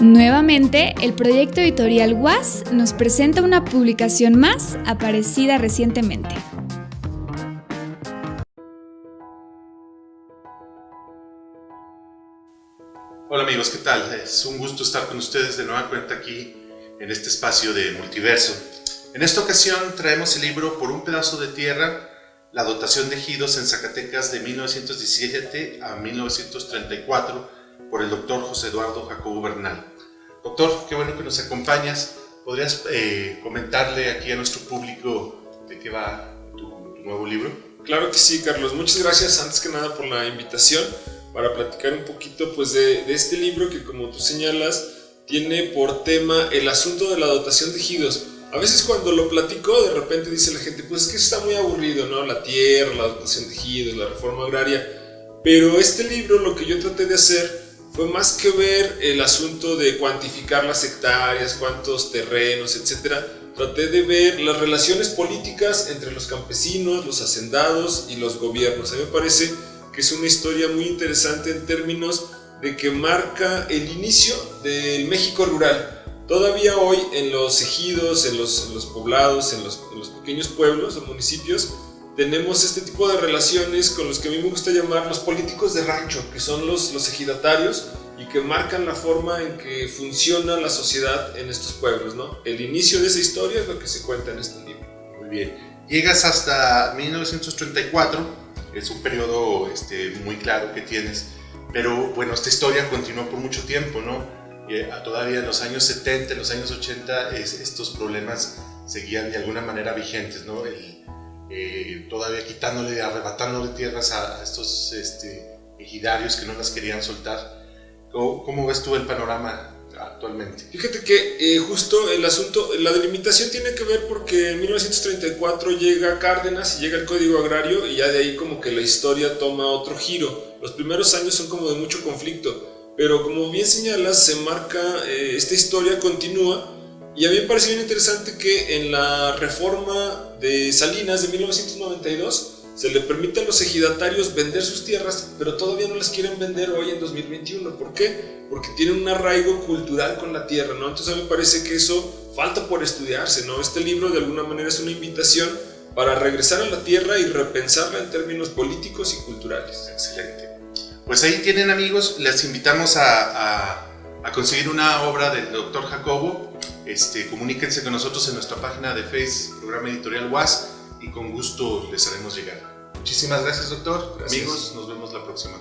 Nuevamente, el proyecto editorial WAS nos presenta una publicación más aparecida recientemente. Hola amigos, ¿qué tal? Es un gusto estar con ustedes de nueva cuenta aquí en este espacio de multiverso. En esta ocasión traemos el libro Por un pedazo de tierra, la dotación de ejidos en Zacatecas de 1917 a 1934 por el doctor José Eduardo Jacobo Bernal. Doctor, qué bueno que nos acompañas. ¿Podrías eh, comentarle aquí a nuestro público de qué va tu, nuevo libro? Claro que sí, Carlos. Muchas gracias antes que nada por la invitación para platicar un poquito pues, de, de este libro que como tú señalas tiene por tema el asunto de la dotación de ejidos. A veces cuando lo platico, de repente dice la gente, pues es que está muy aburrido, ¿no? La tierra, la dotación de ejidos, la reforma agraria. Pero este libro lo que yo traté de hacer fue más que ver el asunto de cuantificar las hectáreas, cuántos terrenos, etc. Traté de ver las relaciones políticas entre los campesinos, los hacendados y los gobiernos. A mí me parece que es una historia muy interesante en términos de que marca el inicio del México rural. Todavía hoy en los ejidos, en los, poblados, en los, en los pequeños pueblos o municipios, tenemos este tipo de relaciones con los que a mí me gusta llamar los políticos de rancho, que son los, los ejidatarios y que marcan la forma en que funciona la sociedad en estos pueblos. ¿no? El inicio de esa historia es lo que se cuenta en este libro. Muy bien. Llegas hasta 1934, es un periodo este, muy claro que tienes, pero bueno, esta historia continuó por mucho tiempo, ¿no? Y, todavía en los años 70, en los años 80, estos problemas seguían de alguna manera vigentes, ¿no? El, eh, todavía quitándole, arrebatándole tierras a, estos este, ejidarios que no las querían soltar. ¿Cómo, ves tú el panorama actualmente? Fíjate que eh, justo el asunto, la delimitación tiene que ver porque en 1934 llega Cárdenas y llega el Código Agrario y ya de ahí como que la historia toma otro giro. Los primeros años son como de mucho conflicto, pero como bien señalas, se marca, eh, esta historia continúa y a mí me parece bien interesante que en la reforma de Salinas de 1992 se le permite a los ejidatarios vender sus tierras, pero todavía no las quieren vender hoy en 2021. ¿Por qué? Porque tienen un arraigo cultural con la tierra, ¿no? Entonces a mí me parece que eso falta por estudiarse, ¿no? Este libro de alguna manera es una invitación para regresar a la tierra y repensarla en términos políticos y culturales. Excelente. Pues ahí tienen amigos, les invitamos a, a conseguir una obra del doctor Jacobo este, comuníquense con nosotros en nuestra página de Facebook, programa editorial WAS, y con gusto les haremos llegar. Muchísimas gracias, doctor. Amigos, nos vemos la próxima.